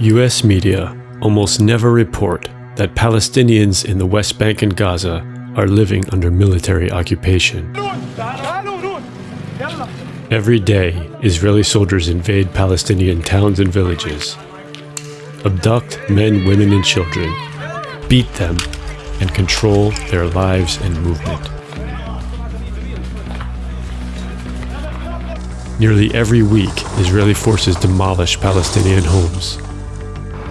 US media almost never report that Palestinians in the West Bank and Gaza are living under military occupation. Every day, Israeli soldiers invade Palestinian towns and villages, abduct men, women, and children, beat them, and control their lives and movement. Nearly every week, Israeli forces demolish Palestinian homes,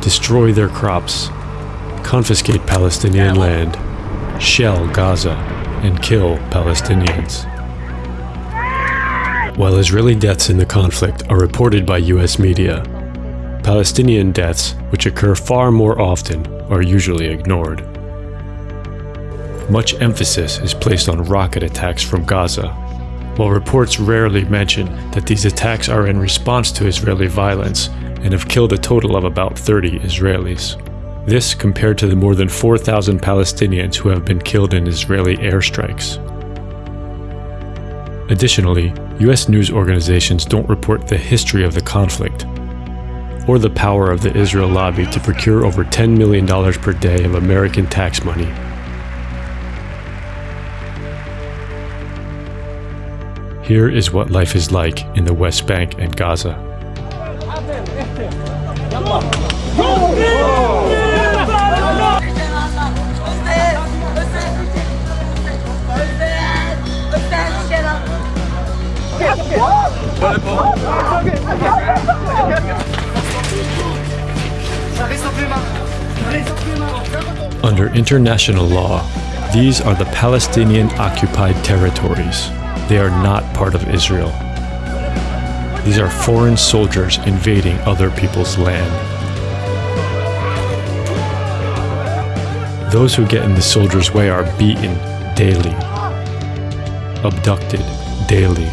destroy their crops, confiscate Palestinian land, shell Gaza, and kill Palestinians. While Israeli deaths in the conflict are reported by US media, Palestinian deaths, which occur far more often, are usually ignored. Much emphasis is placed on rocket attacks from Gaza, while reports rarely mention that these attacks are in response to Israeli violence and have killed a total of about 30 Israelis. This compared to the more than 4,000 Palestinians who have been killed in Israeli airstrikes. Additionally, US news organizations don't report the history of the conflict, or the power of the Israel lobby to procure over $10 million per day of American tax money. Here is what life is like in the West Bank and Gaza. Under international law, these are the Palestinian occupied territories. They are not part of Israel. These are foreign soldiers invading other people's land. Those who get in the soldiers' way are beaten daily, abducted daily,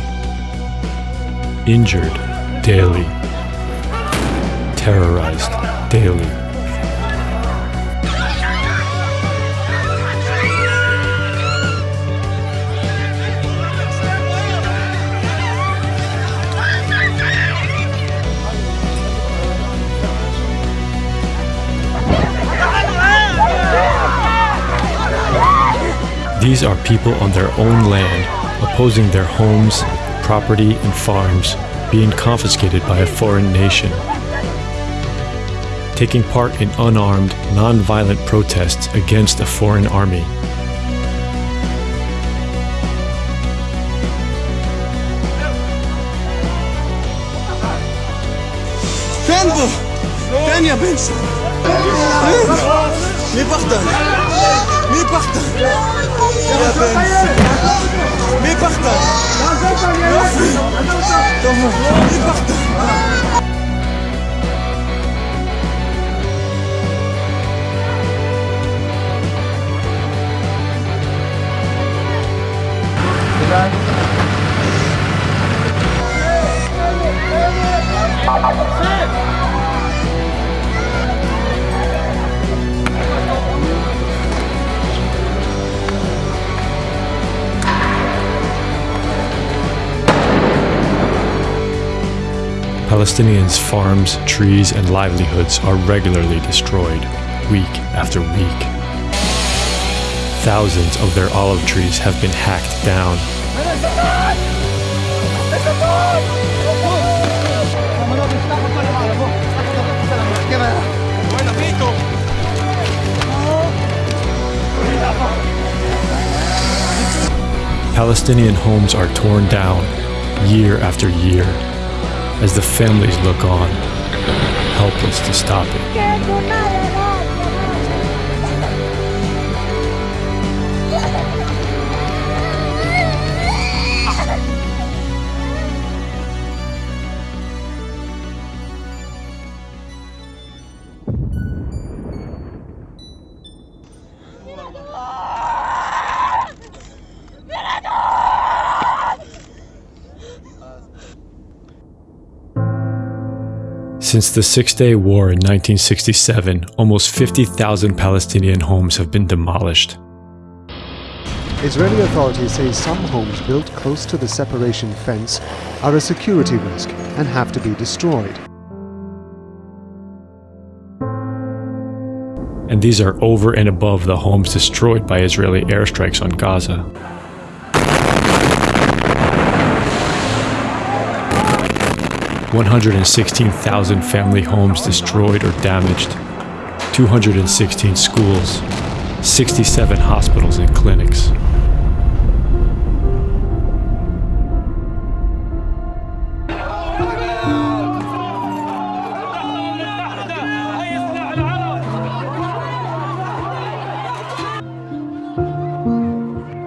injured daily, terrorized daily. These are people on their own land, opposing their homes, property, and farms being confiscated by a foreign nation. Taking part in unarmed, non-violent protests against a foreign army. Ben bu! Ben yapayım sana! Mais partage. Ben. Mais partage. Ben. Mais partage. Palestinians' farms, trees, and livelihoods are regularly destroyed, week after week. Thousands of their olive trees have been hacked down. Palestinian homes are torn down year after year as the families look on, helpless to stop it. Since the Six Day War in 1967, almost 50,000 Palestinian homes have been demolished. Israeli authorities say some homes built close to the separation fence are a security risk and have to be destroyed. And these are over and above the homes destroyed by Israeli airstrikes on Gaza. One hundred and sixteen thousand family homes destroyed or damaged, 216 schools, 67 hospitals and clinics.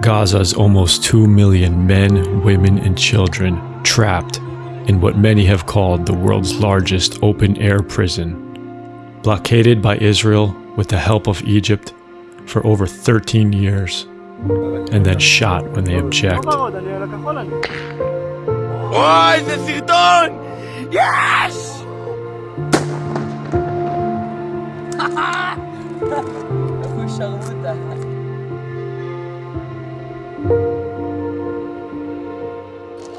Gaza's almost 2 million men, women, and children trapped in what many have called the world's largest open-air prison, blockaded by Israel with the help of Egypt for over 13 years, and then shot when they object.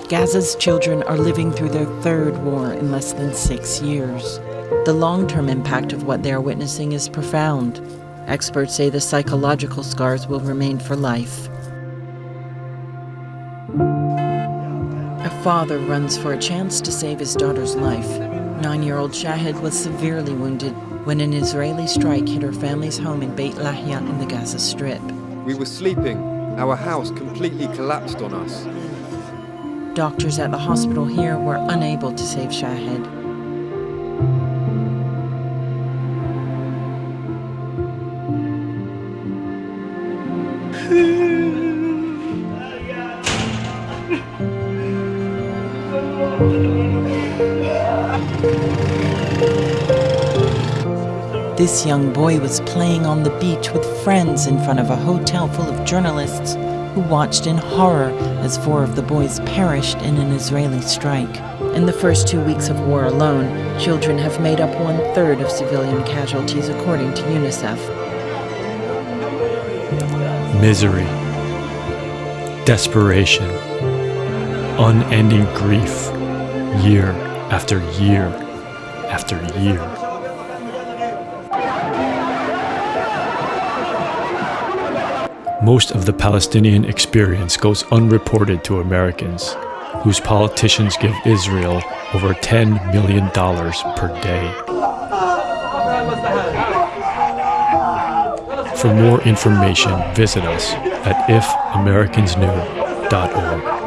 Gaza's children are living through their third war in less than six years. The long term impact of what they are witnessing is profound. Experts say the psychological scars will remain for life. A father runs for a chance to save his daughter's life. Nine year old Shahid was severely wounded when an Israeli strike hit her family's home in Beit Lahia in the Gaza Strip. We were sleeping. Our house completely collapsed on us. Doctors at the hospital here were unable to save Shahid. This young boy was playing on the beach with friends in front of a hotel full of journalists who watched in horror as four of the boys perished in an Israeli strike. In the first two weeks of war alone, children have made up one third of civilian casualties, according to UNICEF. Misery, desperation, unending grief, year after year after year. Most of the Palestinian experience goes unreported to Americans, whose politicians give Israel over $10 million per day. For more information, visit us at ifamericans.org.